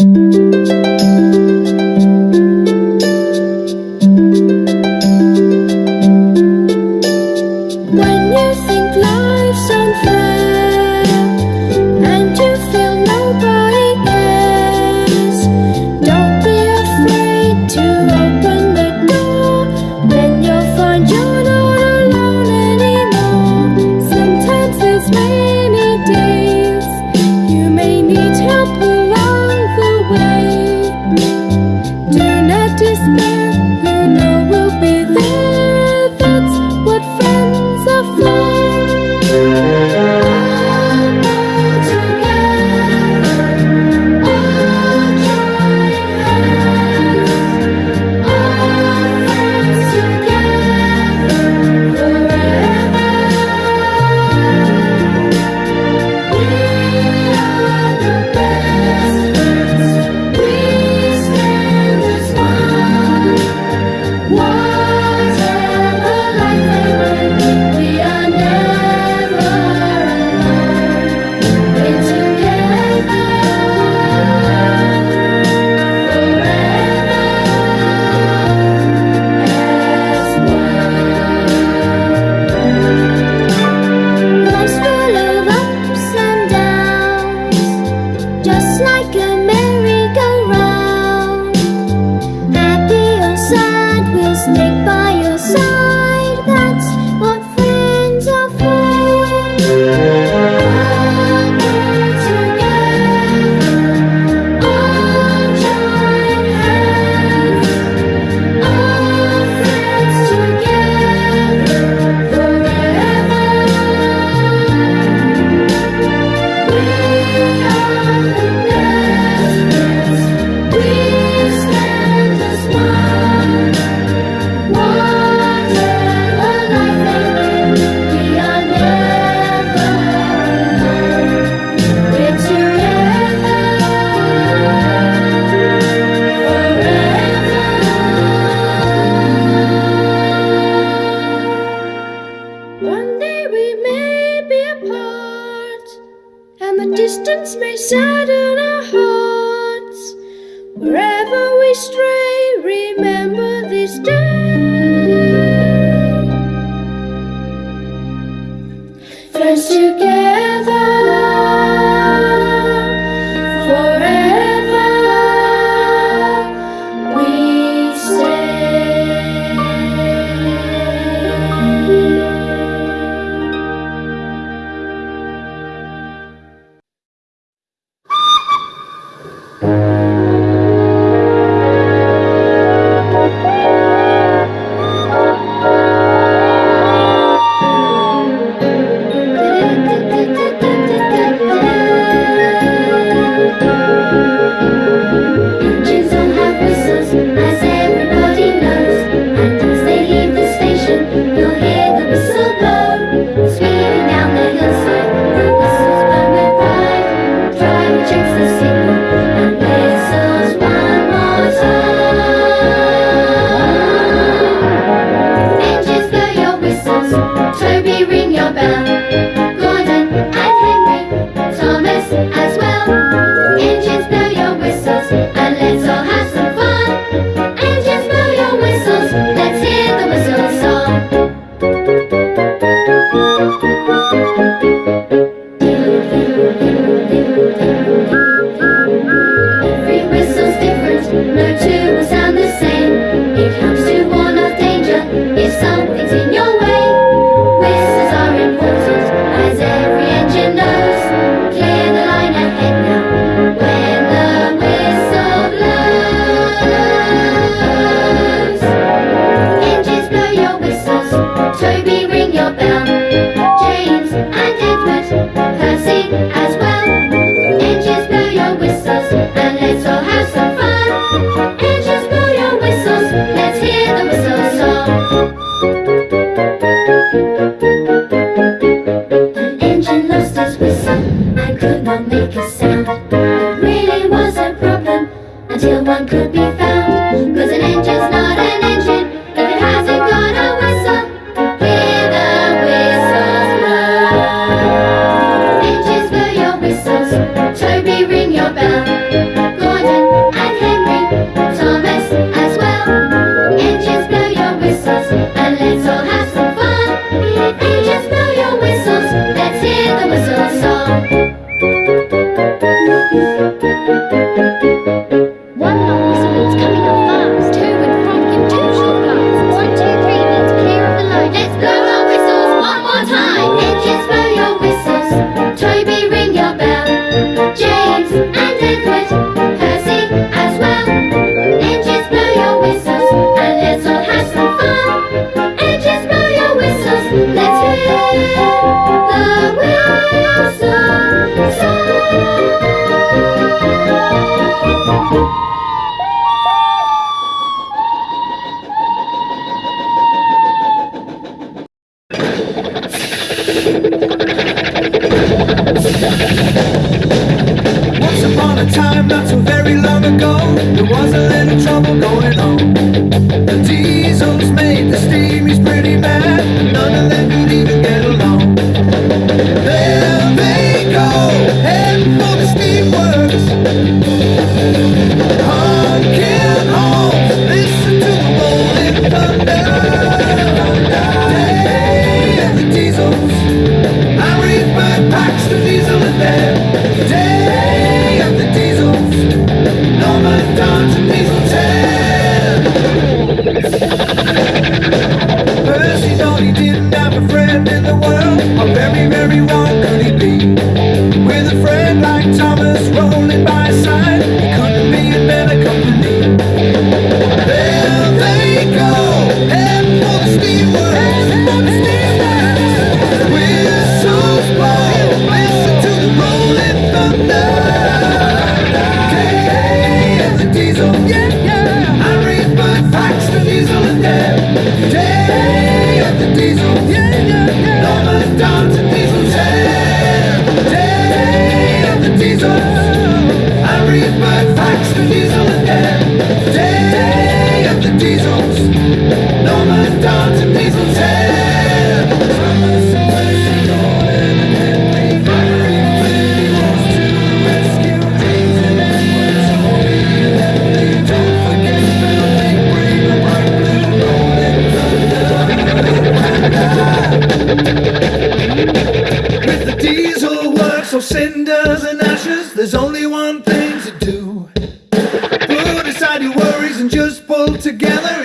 Bell. Gordon, not so very long ago, there was a little trouble going on. Together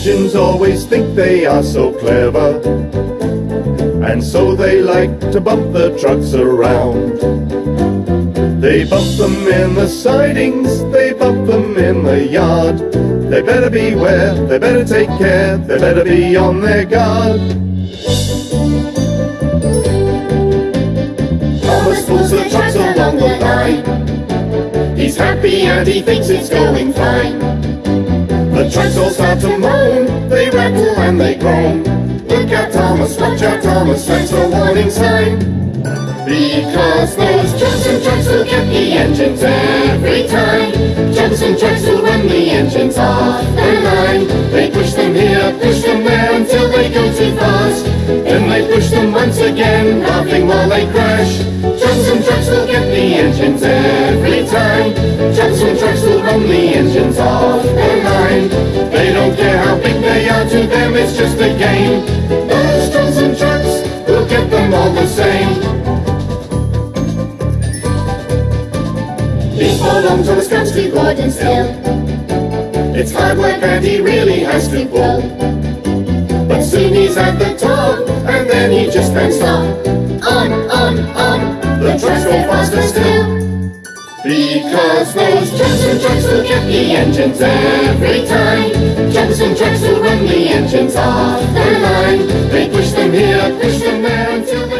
Engines always think they are so clever, and so they like to bump the trucks around. They bump them in the sidings, they bump them in the yard. They better beware, they better take care, they better be on their guard. Thomas pulls the trucks along the line. He's happy and he thinks it's going fine. All start to moan, they rattle and they groan. Look out Thomas, watch out Thomas, that's the warning sign. Because those Johnson trucks will get the engines every time. Johnson trucks will run the engines off the line. They push them here, push them there until they go too fast. Then they push them once again, laughing while they crash. Johnson trucks will get the engines every time. Johnson trucks will run the engines off the line. It's just a game. Those Johnson trucks will get them all the same. Before long, Thomas comes to Gordon's Hill. It's hard work and he really has to pull. But soon he's at the top, and then he just can't stop. On, Because those trucks and trucks will get the engines every time. Trucks and trucks who run the engines off their line. They push them here, push them there until they